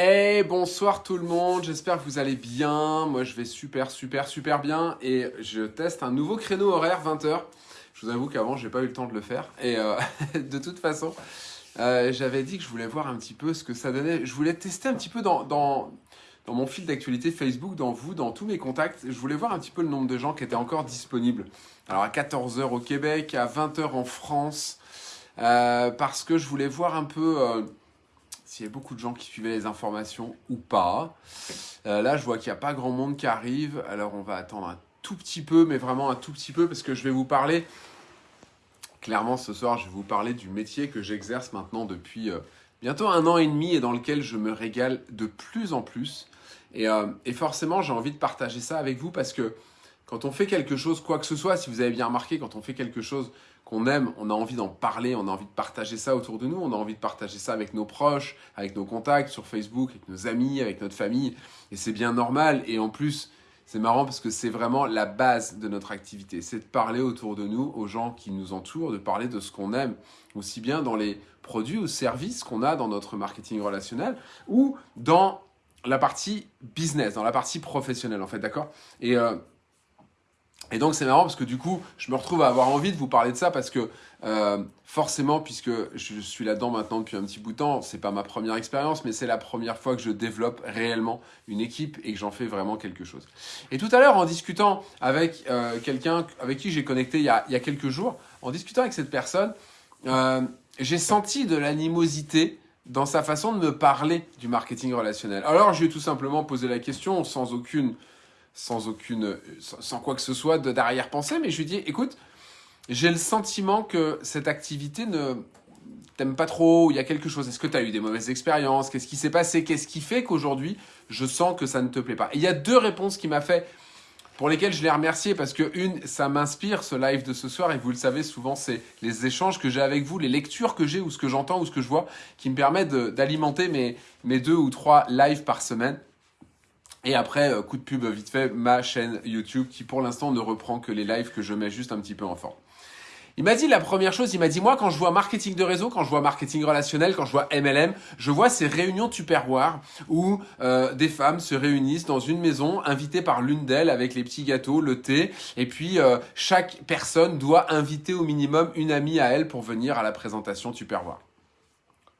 Hey, bonsoir tout le monde, j'espère que vous allez bien. Moi je vais super super super bien et je teste un nouveau créneau horaire 20h. Je vous avoue qu'avant j'ai pas eu le temps de le faire et euh, de toute façon euh, j'avais dit que je voulais voir un petit peu ce que ça donnait. Je voulais tester un petit peu dans, dans, dans mon fil d'actualité Facebook, dans vous, dans tous mes contacts. Je voulais voir un petit peu le nombre de gens qui étaient encore disponibles. Alors à 14h au Québec, à 20h en France, euh, parce que je voulais voir un peu s'il y a beaucoup de gens qui suivaient les informations ou pas. Euh, là, je vois qu'il n'y a pas grand monde qui arrive, alors on va attendre un tout petit peu, mais vraiment un tout petit peu, parce que je vais vous parler, clairement ce soir, je vais vous parler du métier que j'exerce maintenant depuis euh, bientôt un an et demi et dans lequel je me régale de plus en plus. Euh, et forcément, j'ai envie de partager ça avec vous parce que quand on fait quelque chose, quoi que ce soit, si vous avez bien remarqué, quand on fait quelque chose qu'on aime, on a envie d'en parler, on a envie de partager ça autour de nous, on a envie de partager ça avec nos proches, avec nos contacts sur Facebook, avec nos amis, avec notre famille. Et c'est bien normal. Et en plus, c'est marrant parce que c'est vraiment la base de notre activité. C'est de parler autour de nous, aux gens qui nous entourent, de parler de ce qu'on aime, aussi bien dans les produits ou services qu'on a dans notre marketing relationnel ou dans la partie business, dans la partie professionnelle en fait, d'accord? Et euh, et donc c'est marrant parce que du coup, je me retrouve à avoir envie de vous parler de ça parce que euh, forcément, puisque je suis là-dedans maintenant depuis un petit bout de temps, c'est pas ma première expérience, mais c'est la première fois que je développe réellement une équipe et que j'en fais vraiment quelque chose. Et tout à l'heure, en discutant avec euh, quelqu'un avec qui j'ai connecté il y, a, il y, a, quelques jours, en discutant avec cette personne, euh, j'ai senti de l'animosité dans sa façon de me parler du marketing relationnel. Alors, je lui ai tout simplement posé la question sans aucune sans aucune, sans quoi que ce soit d'arrière-pensée, mais je lui dis, écoute, j'ai le sentiment que cette activité ne t'aime pas trop, il y a quelque chose, est-ce que tu as eu des mauvaises expériences, qu'est-ce qui s'est passé, qu'est-ce qui fait qu'aujourd'hui, je sens que ça ne te plaît pas? Et il y a deux réponses qu'il m'a fait, pour lesquelles je l'ai remercié, parce que une, ça m'inspire, ce live de ce soir, et vous le savez, souvent, c'est les échanges que j'ai avec vous, les lectures que j'ai, ou ce que j'entends, ou ce que je vois, qui me permettent d'alimenter mes deux ou trois lives par semaine. Et après, euh, coup de pub vite fait, ma chaîne YouTube qui pour l'instant ne reprend que les lives que je mets juste un petit peu en forme. Il m'a dit la première chose, il m'a dit moi quand je vois marketing de réseau, quand je vois marketing relationnel, quand je vois MLM, je vois ces réunions tupperware où euh, des femmes se réunissent dans une maison, invitées par l'une d'elles avec les petits gâteaux, le thé, et puis euh, chaque personne doit inviter au minimum une amie à elle pour venir à la présentation tupperware.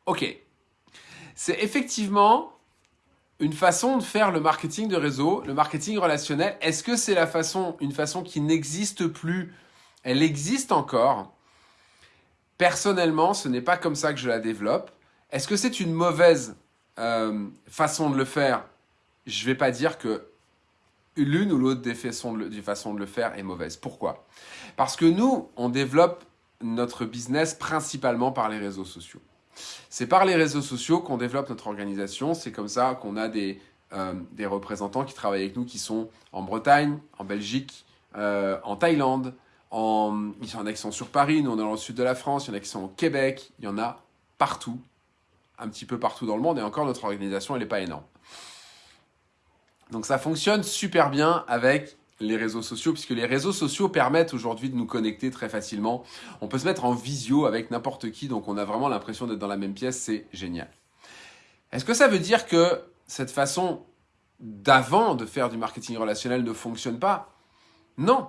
Ok, c'est effectivement une façon de faire le marketing de réseau, le marketing relationnel, est-ce que c'est la façon, une façon qui n'existe plus? Elle existe encore. Personnellement, ce n'est pas comme ça que je la développe. Est-ce que c'est une mauvaise euh, façon de le faire? Je ne vais pas dire que l'une ou l'autre des façons de le faire est mauvaise. Pourquoi? Parce que nous, on développe notre business principalement par les réseaux sociaux. C'est par les réseaux sociaux qu'on développe notre organisation. C'est comme ça qu'on a des, euh, représentants qui travaillent avec nous qui sont en Bretagne, en Belgique, euh, en Thaïlande, en, il y en a qui sont sur Paris, nous on est dans le sud de la France, il y en a qui sont au Québec, il y en a partout, un petit peu partout dans le monde, et encore notre organisation elle n'est pas énorme. Donc ça fonctionne super bien avec les réseaux sociaux, puisque les réseaux sociaux permettent aujourd'hui de nous connecter très facilement. On peut se mettre en visio avec n'importe qui, donc on a vraiment l'impression d'être dans la même pièce, c'est génial. Est-ce que ça veut dire que cette façon d'avant de faire du marketing relationnel ne fonctionne pas? Non.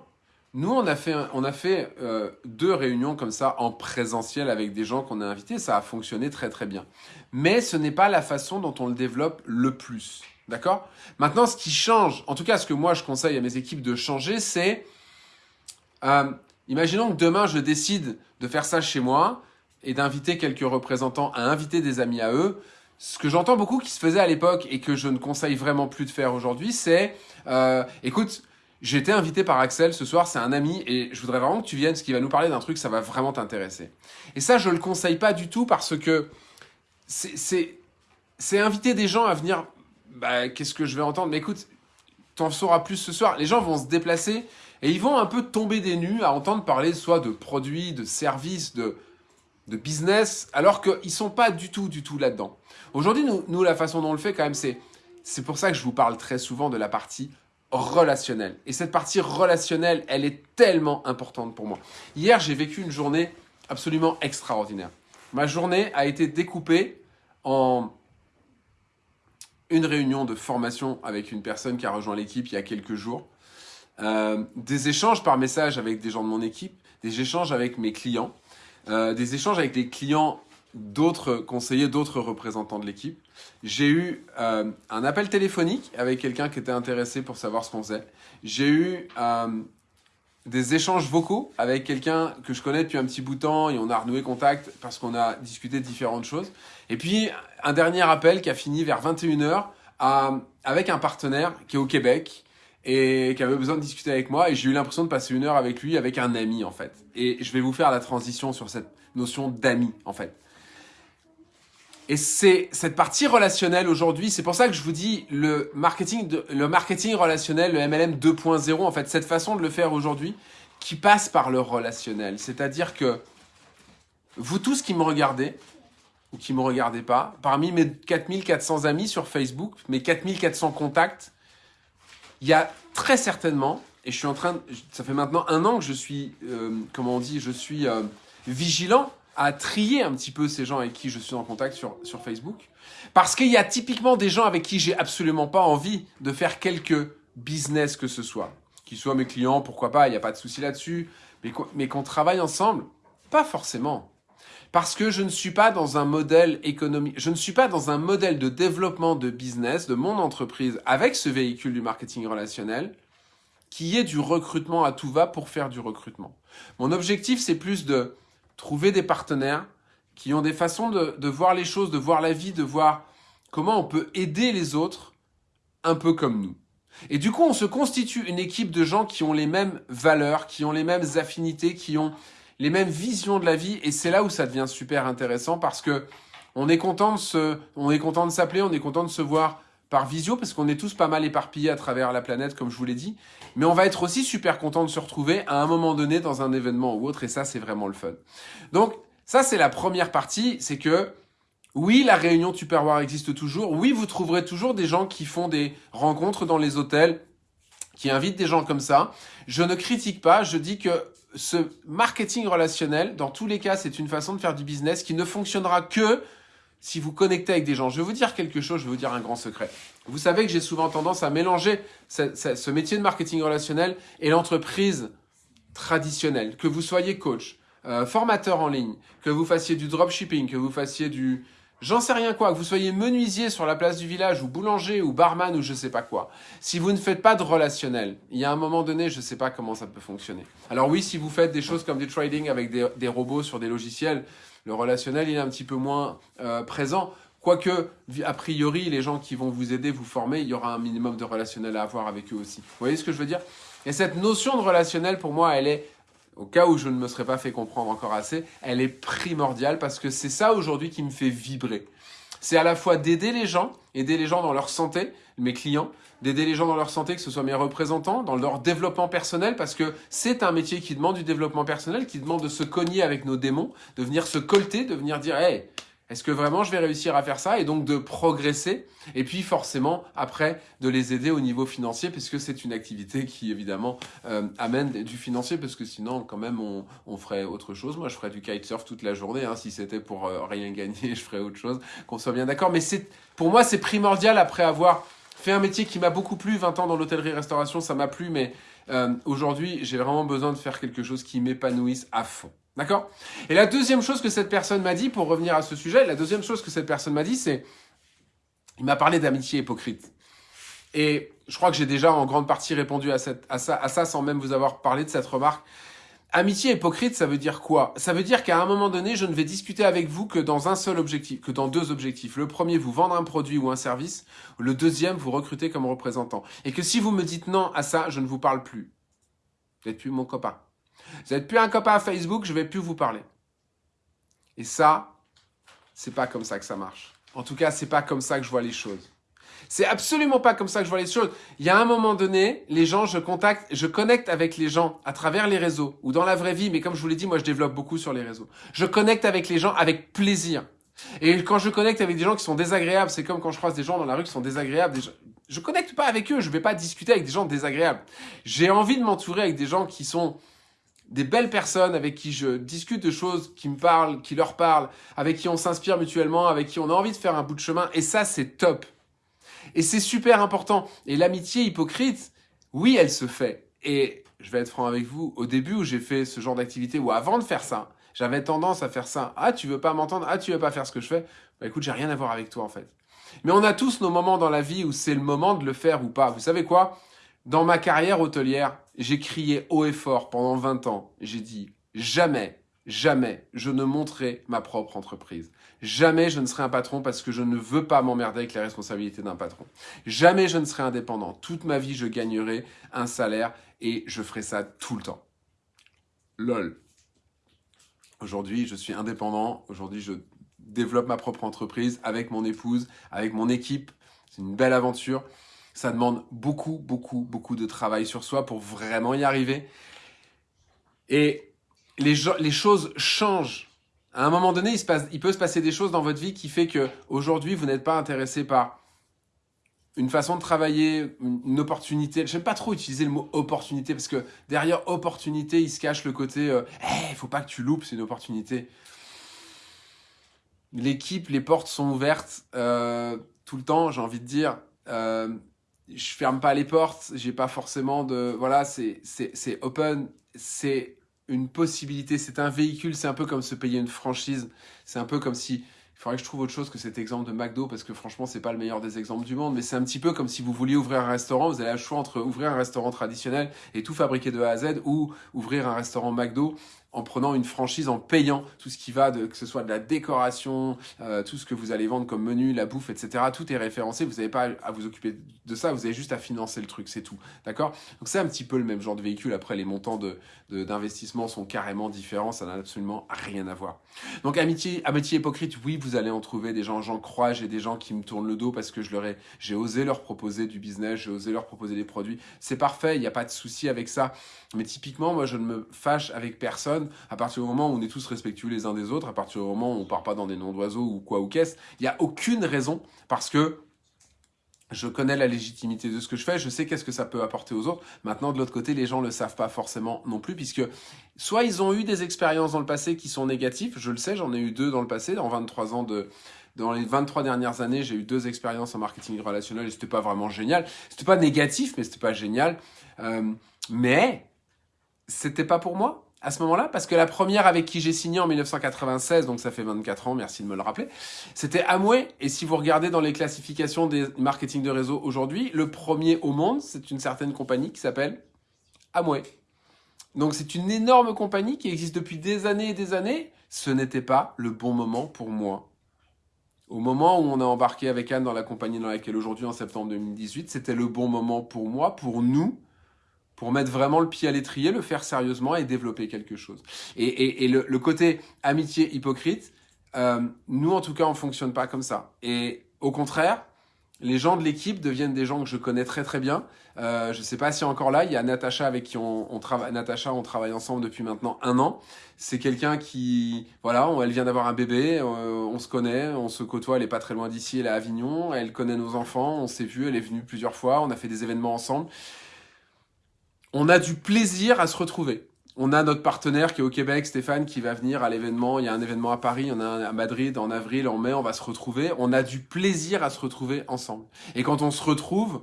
Nous, on a fait, on a fait euh, deux réunions comme ça en présentiel avec des gens qu'on a invités. Ça a fonctionné très très bien. Mais ce n'est pas la façon dont on le développe le plus. D'accord? Maintenant, ce qui change, en tout cas ce que moi je conseille à mes équipes de changer, c'est, euh, imaginons que demain je décide de faire ça chez moi et d'inviter quelques représentants à inviter des amis à eux. Ce que j'entends beaucoup qui se faisait à l'époque et que je ne conseille vraiment plus de faire aujourd'hui, c'est, euh, écoute, j'ai été invité par Axel ce soir, c'est un ami, et je voudrais vraiment que tu viennes, parce qu'il va nous parler d'un truc, ça va vraiment t'intéresser. Et ça, je le conseille pas du tout parce que c'est inviter des gens à venir bah, qu'est-ce que je vais entendre? Mais écoute, t'en sauras plus ce soir. Les gens vont se déplacer et ils vont un peu tomber des nues à entendre parler soit de produits, de services, de, de business, alors qu'ils sont pas du tout, du tout là-dedans. Aujourd'hui, nous, nous, la façon dont on le fait quand même, c'est c'est pour ça que je vous parle très souvent de la partie relationnelle. Et cette partie relationnelle, elle est tellement importante pour moi. Hier, j'ai vécu une journée absolument extraordinaire. Ma journée a été découpée en une réunion de formation avec une personne qui a rejoint l'équipe il y a quelques jours, euh, des échanges par message avec des gens de mon équipe, des échanges avec mes clients, euh, des échanges avec les clients d'autres conseillers, d'autres représentants de l'équipe. J'ai eu euh, un appel téléphonique avec quelqu'un qui était intéressé pour savoir ce qu'on faisait. J'ai eu des échanges vocaux avec quelqu'un que je connais depuis un petit bout de temps et on a renoué contact parce qu'on a discuté de différentes choses. Et puis, un dernier appel qui a fini vers 21h avec un partenaire qui est au Québec et qui avait besoin de discuter avec moi et j'ai eu l'impression de passer une heure avec lui, avec un ami en fait. Et je vais vous faire la transition sur cette notion d'ami en fait. Et c'est cette partie relationnelle aujourd'hui, c'est pour ça que je vous dis le marketing, le marketing relationnel, le MLM 2.0, en fait, cette façon de le faire aujourd'hui, qui passe par le relationnel. C'est-à-dire que vous tous qui me regardez, ou qui me regardez pas, parmi mes 4400 amis sur Facebook, mes 4400 contacts, il y a très certainement, et je suis en train, ça fait maintenant un an que je suis, euh, comment on dit, je suis euh, vigilant à trier un petit peu ces gens avec qui je suis en contact sur, sur Facebook. Parce qu'il y a typiquement des gens avec qui j'ai absolument pas envie de faire quelque business que ce soit. Qu'ils soient mes clients, pourquoi pas, il n'y a pas de souci là-dessus. Mais qu'on travaille ensemble, pas forcément. Parce que je ne suis pas dans un modèle économique, je ne suis pas dans un modèle de développement de business de mon entreprise avec ce véhicule du marketing relationnel qui est du recrutement à tout va pour faire du recrutement. Mon objectif, c'est plus de trouver des partenaires qui ont des façons de, voir les choses, de voir la vie, de voir comment on peut aider les autres un peu comme nous. Et du coup, on se constitue une équipe de gens qui ont les mêmes valeurs, qui ont les mêmes affinités, qui ont les mêmes visions de la vie. Et c'est là où ça devient super intéressant parce que on est content de se, on est content de s'appeler, on est content de se voir par visio parce qu'on est tous pas mal éparpillés à travers la planète, comme je vous l'ai dit. Mais on va être aussi super content de se retrouver à un moment donné dans un événement ou autre, et ça, c'est vraiment le fun. Donc, ça, c'est la première partie, c'est que oui, la réunion Tupperware existe toujours. Oui, vous trouverez toujours des gens qui font des rencontres dans les hôtels, qui invitent des gens comme ça. Je ne critique pas, je dis que ce marketing relationnel, dans tous les cas, c'est une façon de faire du business qui ne fonctionnera que si vous connectez avec des gens. Je vais vous dire quelque chose, je vais vous dire un grand secret. Vous savez que j'ai souvent tendance à mélanger ce, métier de marketing relationnel et l'entreprise traditionnelle. Que vous soyez coach, euh, formateur en ligne, que vous fassiez du dropshipping, que vous fassiez du... J'en sais rien quoi, que vous soyez menuisier sur la place du village, ou boulanger, ou barman, ou je sais pas quoi. Si vous ne faites pas de relationnel, il y a un moment donné, je sais pas comment ça peut fonctionner. Alors oui, si vous faites des choses comme du trading avec des robots sur des logiciels, le relationnel, il est un petit peu moins euh, présent. Quoique, a priori, les gens qui vont vous aider, vous former, il y aura un minimum de relationnel à avoir avec eux aussi. Vous voyez ce que je veux dire? Et cette notion de relationnel, pour moi, elle est, au cas où je ne me serais pas fait comprendre encore assez, elle est primordiale parce que c'est ça aujourd'hui qui me fait vibrer. C'est à la fois d'aider les gens, aider les gens dans leur santé, mes clients, d'aider les gens dans leur santé, que ce soit mes représentants, dans leur développement personnel, parce que c'est un métier qui demande du développement personnel, qui demande de se cogner avec nos démons, de venir se colter, de venir dire « Hey, est-ce que vraiment je vais réussir à faire ça ?» et donc de progresser, et puis forcément, après, de les aider au niveau financier, puisque c'est une activité qui, évidemment, euh, amène du financier, parce que sinon, quand même, on, on, ferait autre chose. Moi, je ferais du kitesurf toute la journée, hein, si c'était pour euh, rien gagner, je ferais autre chose, qu'on soit bien d'accord. Mais c'est pour moi, c'est primordial, après avoir fait un métier qui m'a beaucoup plu, 20 ans dans l'hôtellerie-restauration, ça m'a plu, mais euh, aujourd'hui, j'ai vraiment besoin de faire quelque chose qui m'épanouisse à fond. D'accord? Et la deuxième chose que cette personne m'a dit, pour revenir à ce sujet, la deuxième chose que cette personne m'a dit, c'est... Il m'a parlé d'amitié hypocrite. Et je crois que j'ai déjà en grande partie répondu à, cette, à, ça, à ça sans même vous avoir parlé de cette remarque. Amitié hypocrite, ça veut dire quoi? Ça veut dire qu'à un moment donné, je ne vais discuter avec vous que dans un seul objectif, que dans deux objectifs. Le premier, vous vendre un produit ou un service. Le deuxième, vous recruter comme représentant. Et que si vous me dites non à ça, je ne vous parle plus. Vous n'êtes plus mon copain. Vous n'êtes plus un copain à Facebook, je ne vais plus vous parler. Et ça, c'est pas comme ça que ça marche. En tout cas, c'est pas comme ça que je vois les choses. C'est absolument pas comme ça que je vois les choses. Il y a un moment donné, les gens, je contacte, je connecte avec les gens à travers les réseaux ou dans la vraie vie, mais comme je vous l'ai dit, moi je développe beaucoup sur les réseaux. Je connecte avec les gens avec plaisir. Et quand je connecte avec des gens qui sont désagréables, c'est comme quand je croise des gens dans la rue qui sont désagréables. Des Je connecte pas avec eux, je vais pas discuter avec des gens désagréables. J'ai envie de m'entourer avec des gens qui sont des belles personnes avec qui je discute de choses qui me parlent, qui leur parlent, avec qui on s'inspire mutuellement, avec qui on a envie de faire un bout de chemin. Et ça, c'est top. Et c'est super important. Et l'amitié hypocrite, oui, elle se fait. Et je vais être franc avec vous, au début où j'ai fait ce genre d'activité, ou avant de faire ça, j'avais tendance à faire ça. Ah, tu veux pas m'entendre? Ah, tu veux pas faire ce que je fais? Bah écoute, j'ai rien à voir avec toi en fait. Mais on a tous nos moments dans la vie où c'est le moment de le faire ou pas. Vous savez quoi? Dans ma carrière hôtelière, j'ai crié haut et fort pendant 20 ans. J'ai dit jamais, jamais je ne monterai ma propre entreprise. Jamais je ne serai un patron parce que je ne veux pas m'emmerder avec les responsabilités d'un patron. Jamais je ne serai indépendant. Toute ma vie, je gagnerai un salaire et je ferai ça tout le temps. LOL. Aujourd'hui, je suis indépendant. Aujourd'hui, je développe ma propre entreprise avec mon épouse, avec mon équipe. C'est une belle aventure. Ça demande beaucoup, beaucoup, beaucoup de travail sur soi pour vraiment y arriver. Et les, choses changent. À un moment donné, il, se passe, il peut se passer des choses dans votre vie qui fait que aujourd'hui, vous n'êtes pas intéressé par une façon de travailler, une opportunité. Je n'aime pas trop utiliser le mot opportunité parce que derrière opportunité, il se cache le côté euh, il ne faut pas que tu loupes, c'est une opportunité. L'équipe, les portes sont ouvertes euh, tout le temps, j'ai envie de dire. Euh, je ferme pas les portes, j'ai pas forcément de... Voilà, c'est open, c'est une possibilité, c'est un véhicule, c'est un peu comme se payer une franchise. C'est un peu comme si il faudrait que je trouve autre chose que cet exemple de McDo parce que franchement, c'est pas le meilleur des exemples du monde. Mais c'est un petit peu comme si vous vouliez ouvrir un restaurant. Vous avez le choix entre ouvrir un restaurant traditionnel et tout fabriquer de A à Z ou ouvrir un restaurant McDo en prenant une franchise, en payant tout ce qui va, de, que ce soit de la décoration, euh, tout ce que vous allez vendre comme menu, la bouffe, etc. Tout est référencé, vous n'avez pas à vous occuper de ça, vous avez juste à financer le truc, c'est tout. D'accord? Donc c'est un petit peu le même genre de véhicule. Après, les montants d'investissement de, sont carrément différents, ça n'a absolument rien à voir. Donc amitié, amitié hypocrite, oui, vous allez en trouver des gens, j'en crois, j'ai des gens qui me tournent le dos parce que je leur ai, j'ai osé leur proposer du business, j'ai osé leur proposer des produits. C'est parfait, il n'y a pas de souci avec ça. Mais typiquement, moi, je ne me fâche avec personne à partir du moment où on est tous respectueux les uns des autres, à partir du moment où on part pas dans des noms d'oiseaux ou quoi ou qu'est-ce. Il n'y a aucune raison parce que je connais la légitimité de ce que je fais, je sais qu'est-ce que ça peut apporter aux autres. Maintenant, de l'autre côté, les gens ne le savent pas forcément non plus, puisque soit ils ont eu des expériences dans le passé qui sont négatives, je le sais, j'en ai eu deux dans le passé, en 23 ans de... Dans les 23 dernières années, j'ai eu deux expériences en marketing relationnel et c'était pas vraiment génial. C'était pas négatif, mais c'était pas génial. Euh, mais c'était pas pour moi à ce moment-là, parce que la première avec qui j'ai signé en 1996, donc ça fait 24 ans, merci de me le rappeler, c'était Amway. Et si vous regardez dans les classifications des marketing de réseau aujourd'hui, le premier au monde, c'est une certaine compagnie qui s'appelle Amway. Donc c'est une énorme compagnie qui existe depuis des années et des années. Ce n'était pas le bon moment pour moi. Au moment où on a embarqué avec Anne dans la compagnie dans laquelle aujourd'hui, en septembre 2018, c'était le bon moment pour moi, pour nous, pour mettre vraiment le pied à l'étrier, le faire sérieusement et développer quelque chose. Et, le, côté amitié hypocrite, euh, nous en tout cas, on fonctionne pas comme ça. Et au contraire, les gens de l'équipe deviennent des gens que je connais très très bien. Euh, je sais pas si encore là, il y a Natacha avec qui on, travaille. Natacha, on travaille ensemble depuis maintenant un an. C'est quelqu'un qui, voilà, elle vient d'avoir un bébé, euh, on se connaît, on se côtoie. Elle est pas très loin d'ici, elle est à Avignon. Elle connaît nos enfants, on s'est vu, elle est venue plusieurs fois, on a fait des événements ensemble on a du plaisir à se retrouver. On a notre partenaire qui est au Québec, Stéphane, qui va venir à l'événement. Il y a un événement à Paris, il y en a un à Madrid en avril, en mai, on va se retrouver. On a du plaisir à se retrouver ensemble. Et quand on se retrouve,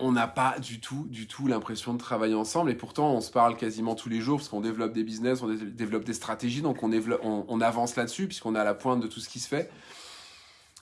on n'a pas du tout, du tout l'impression de travailler ensemble. Et pourtant, on se parle quasiment tous les jours parce qu'on développe des business, on développe des stratégies, donc on, avance là-dessus puisqu'on est à la pointe de tout ce qui se fait.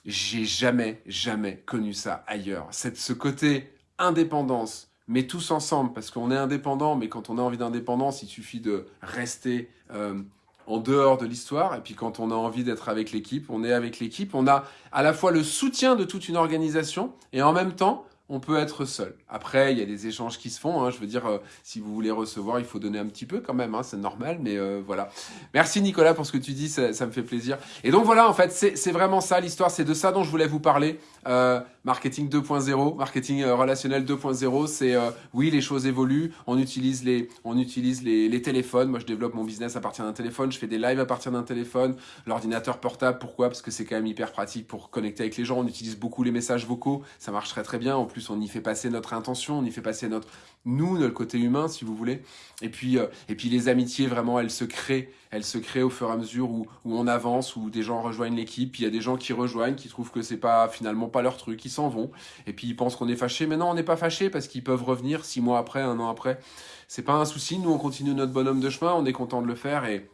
J'ai jamais, jamais connu ça ailleurs. Cette, ce côté indépendance, mais tous ensemble, parce qu'on est indépendant, mais quand on a envie d'indépendance, il suffit de rester euh, en dehors de l'histoire, et puis quand on a envie d'être avec l'équipe, on est avec l'équipe, on a à la fois le soutien de toute une organisation, et en même temps, on peut être seul. Après, il y a des échanges qui se font. Hein. Je veux dire, euh, si vous voulez recevoir, il faut donner un petit peu quand même. Hein. C'est normal, mais euh, voilà. Merci Nicolas pour ce que tu dis, ça, me fait plaisir. Et donc voilà, en fait, c'est vraiment ça l'histoire. C'est de ça dont je voulais vous parler. Euh, marketing 2.0, marketing relationnel 2.0, c'est oui, les choses évoluent. On utilise les, on utilise les, les, téléphones. Moi, je développe mon business à partir d'un téléphone. Je fais des lives à partir d'un téléphone. L'ordinateur portable, pourquoi? Parce que c'est quand même hyper pratique pour connecter avec les gens. On utilise beaucoup les messages vocaux. Ça marche très très bien. En plus on y fait passer notre intention, on y fait passer notre nous, notre côté humain, si vous voulez. Et puis, euh, et puis les amitiés, vraiment, elles se créent. Elles se créent au fur et à mesure où, on avance, où des gens rejoignent l'équipe. Il y a des gens qui rejoignent, qui trouvent que c'est pas finalement pas leur truc, qui s'en vont. Et puis ils pensent qu'on est fâché. Mais non, on n'est pas fâché parce qu'ils peuvent revenir six mois après, un an après. C'est pas un souci. Nous, on continue notre bonhomme de chemin. On est content de le faire et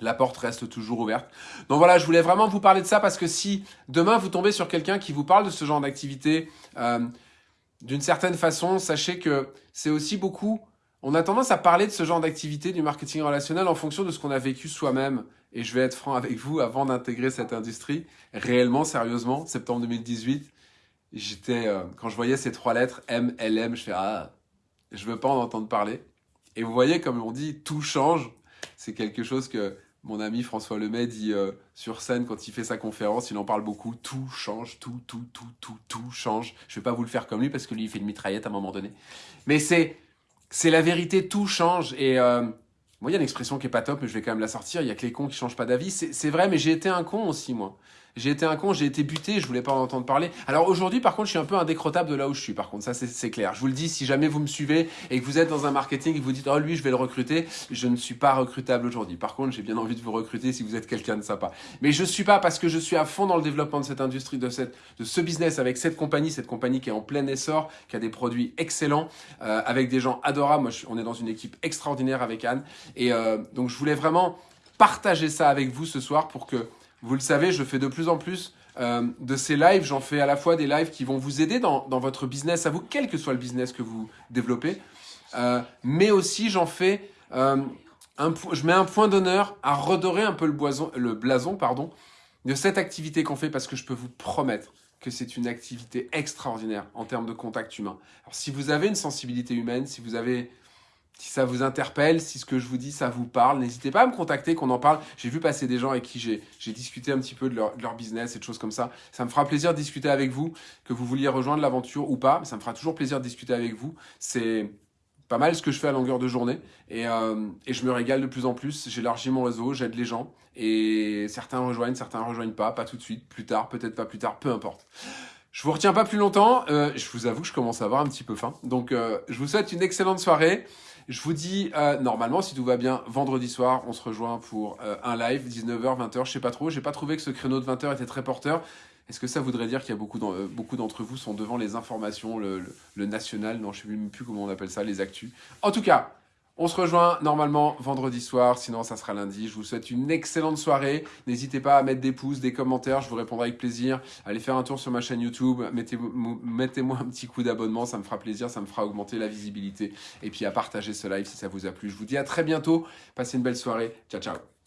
la porte reste toujours ouverte. Donc voilà, je voulais vraiment vous parler de ça parce que si demain vous tombez sur quelqu'un qui vous parle de ce genre d'activité, euh, d'une certaine façon, sachez que c'est aussi beaucoup... On a tendance à parler de ce genre d'activité du marketing relationnel en fonction de ce qu'on a vécu soi-même. Et je vais être franc avec vous, avant d'intégrer cette industrie, réellement, sérieusement, septembre 2018, j'étais, euh, quand je voyais ces trois lettres, M, L, M, je fais « Ah, je veux pas en entendre parler ». Et vous voyez, comme on dit, tout change. C'est quelque chose que mon ami François Lemay dit euh, sur scène quand il fait sa conférence, il en parle beaucoup, tout change, tout, tout, tout, tout, tout change. Je vais pas vous le faire comme lui parce que lui il fait une mitraillette à un moment donné. Mais c'est c'est la vérité, tout change. Et euh, moi il y a une expression qui est pas top, mais je vais quand même la sortir, il y a que les cons qui changent pas d'avis. C'est vrai, mais j'ai été un con aussi moi. J'ai été un con, j'ai été buté, je voulais pas en entendre parler. Alors aujourd'hui, par contre, je suis un peu indécrottable de là où je suis. Par contre, ça, c'est clair. Je vous le dis, si jamais vous me suivez et que vous êtes dans un marketing et que vous dites, oh, lui, je vais le recruter, je ne suis pas recrutable aujourd'hui. Par contre, j'ai bien envie de vous recruter si vous êtes quelqu'un de sympa. Mais je suis pas parce que je suis à fond dans le développement de cette industrie, de, cette, de ce business avec cette compagnie, cette compagnie qui est en plein essor, qui a des produits excellents, euh, avec des gens adorables. Moi, on est dans une équipe extraordinaire avec Anne. Et euh, donc, je voulais vraiment partager ça avec vous ce soir pour que, vous le savez, je fais de plus en plus euh, de ces lives, j'en fais à la fois des lives qui vont vous aider dans, votre business, à vous, quel que soit le business que vous développez, euh, mais aussi j'en fais, euh, je mets un point d'honneur à redorer un peu le, le blason pardon, de cette activité qu'on fait parce que je peux vous promettre que c'est une activité extraordinaire en termes de contact humain. Alors, si vous avez une sensibilité humaine, si vous avez si ça vous interpelle, si ce que je vous dis, ça vous parle, n'hésitez pas à me contacter, qu'on en parle. J'ai vu passer des gens avec qui j'ai discuté un petit peu de leur, business et de choses comme ça. Ça me fera plaisir de discuter avec vous, que vous vouliez rejoindre l'aventure ou pas. Ça me fera toujours plaisir de discuter avec vous. C'est pas mal ce que je fais à longueur de journée et, euh, et je me régale de plus en plus. J'élargis mon réseau, j'aide les gens et certains rejoignent, certains rejoignent pas, pas tout de suite, plus tard, peut-être pas plus tard, peu importe. Je vous retiens pas plus longtemps. Euh, je vous avoue que je commence à avoir un petit peu faim. Donc, euh, je vous souhaite une excellente soirée. Je vous dis, euh, normalement, si tout va bien, vendredi soir, on se rejoint pour euh, un live, 19h, 20h, je sais pas trop. J'ai pas trouvé que ce créneau de 20h était très porteur. Est-ce que ça voudrait dire qu'il y a beaucoup euh, d'entre vous sont devant les informations, le, national, non, je sais même plus comment on appelle ça, les actus. En tout cas, on se rejoint normalement vendredi soir, sinon ça sera lundi. Je vous souhaite une excellente soirée. N'hésitez pas à mettre des pouces, des commentaires, je vous répondrai avec plaisir. Allez faire un tour sur ma chaîne YouTube, mettez-moi un petit coup d'abonnement, ça me fera plaisir, ça me fera augmenter la visibilité. Et puis à partager ce live si ça vous a plu. Je vous dis à très bientôt, passez une belle soirée. Ciao, ciao